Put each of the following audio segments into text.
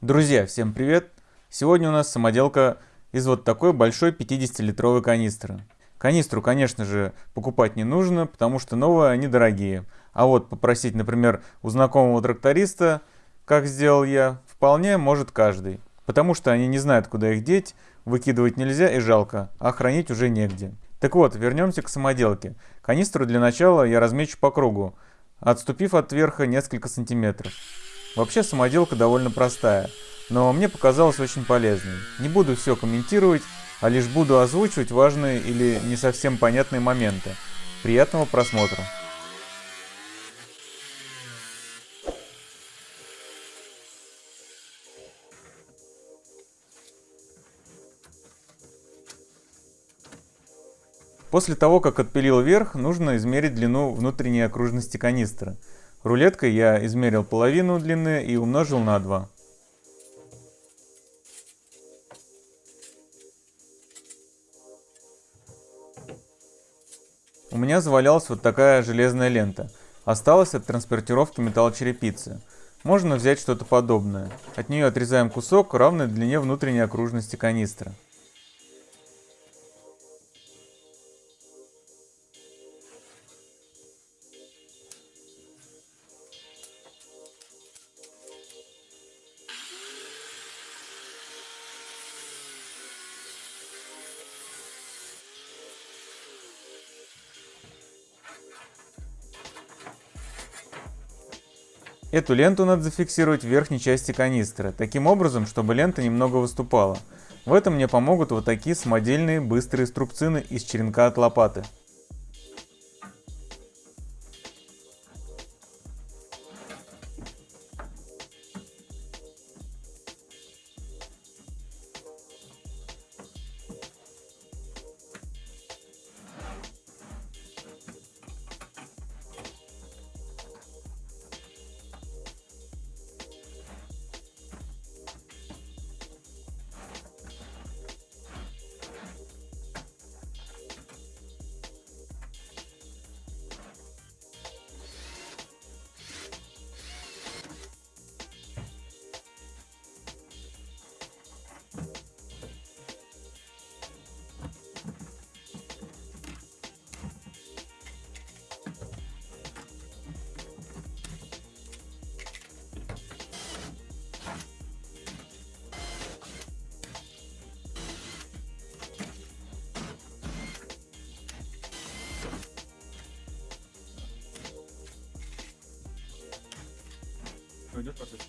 Друзья, всем привет! Сегодня у нас самоделка из вот такой большой 50-литровой канистры. Канистру, конечно же, покупать не нужно, потому что новые они дорогие. А вот попросить, например, у знакомого тракториста, как сделал я, вполне может каждый. Потому что они не знают, куда их деть, выкидывать нельзя и жалко, а хранить уже негде. Так вот, вернемся к самоделке. Канистру для начала я размечу по кругу, отступив от верха несколько сантиметров. Вообще самоделка довольно простая, но мне показалась очень полезной. Не буду все комментировать, а лишь буду озвучивать важные или не совсем понятные моменты. Приятного просмотра! После того, как отпилил верх, нужно измерить длину внутренней окружности канистры. Рулеткой я измерил половину длины и умножил на 2. У меня завалялась вот такая железная лента. Осталась от транспортировки металлочерепицы. Можно взять что-то подобное. От нее отрезаем кусок, равный длине внутренней окружности канистры. Эту ленту надо зафиксировать в верхней части канистры, таким образом, чтобы лента немного выступала. В этом мне помогут вот такие самодельные быстрые струбцины из черенка от лопаты. Идет процесс?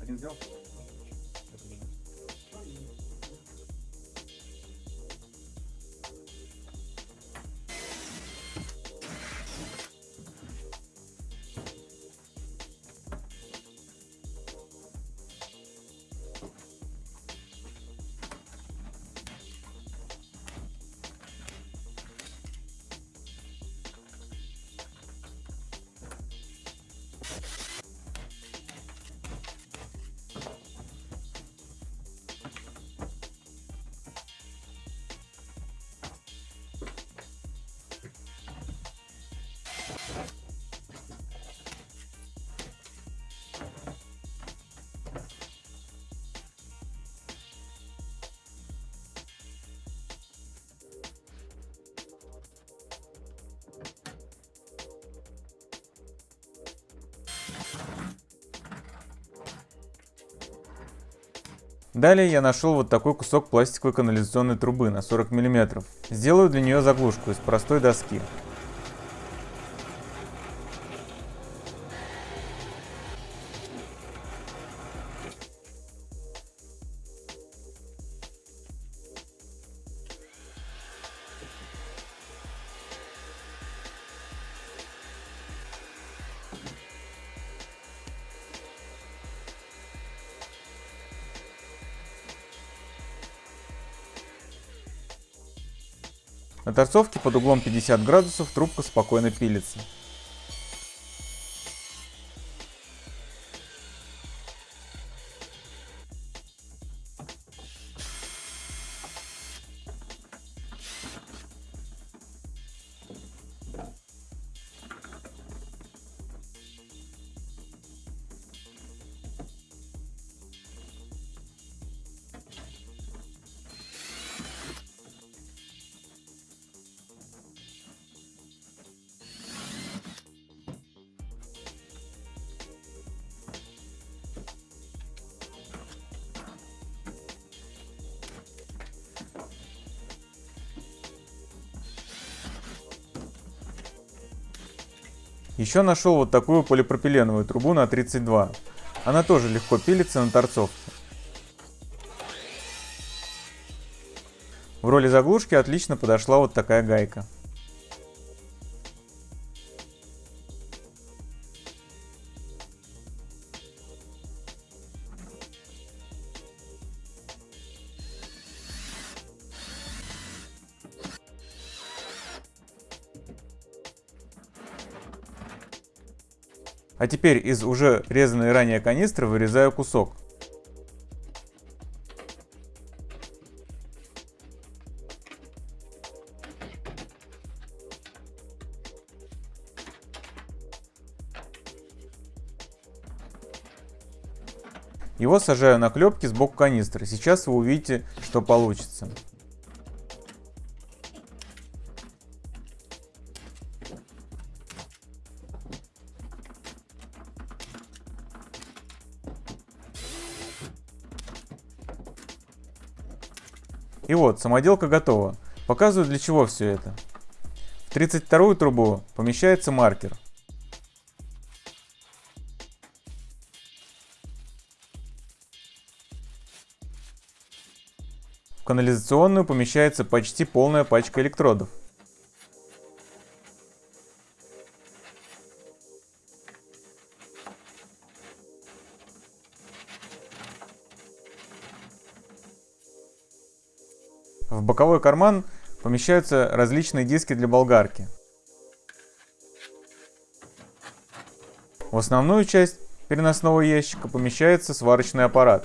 Один сделал? Далее я нашел вот такой кусок пластиковой канализационной трубы на 40 мм. Сделаю для нее заглушку из простой доски. На торцовке под углом 50 градусов трубка спокойно пилится. Еще нашел вот такую полипропиленовую трубу на 32. Она тоже легко пилится на торцовке. В роли заглушки отлично подошла вот такая гайка. А теперь из уже резанной ранее канистры вырезаю кусок. Его сажаю на клепки сбоку канистры. Сейчас вы увидите, что получится. И вот, самоделка готова. Показываю для чего все это. В 32 трубу помещается маркер. В канализационную помещается почти полная пачка электродов. В боковой карман помещаются различные диски для болгарки. В основную часть переносного ящика помещается сварочный аппарат.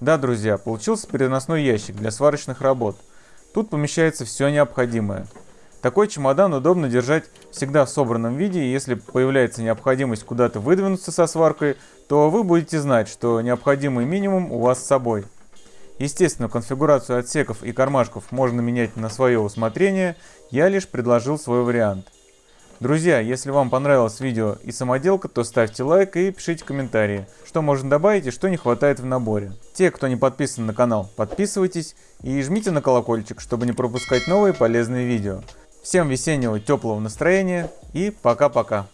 Да, друзья, получился переносной ящик для сварочных работ. Тут помещается все необходимое. Такой чемодан удобно держать всегда в собранном виде, и если появляется необходимость куда-то выдвинуться со сваркой, то вы будете знать, что необходимый минимум у вас с собой. Естественно, конфигурацию отсеков и кармашков можно менять на свое усмотрение, я лишь предложил свой вариант. Друзья, если вам понравилось видео и самоделка, то ставьте лайк и пишите комментарии, что можно добавить и что не хватает в наборе. Те, кто не подписан на канал, подписывайтесь и жмите на колокольчик, чтобы не пропускать новые полезные видео. Всем весеннего теплого настроения и пока-пока.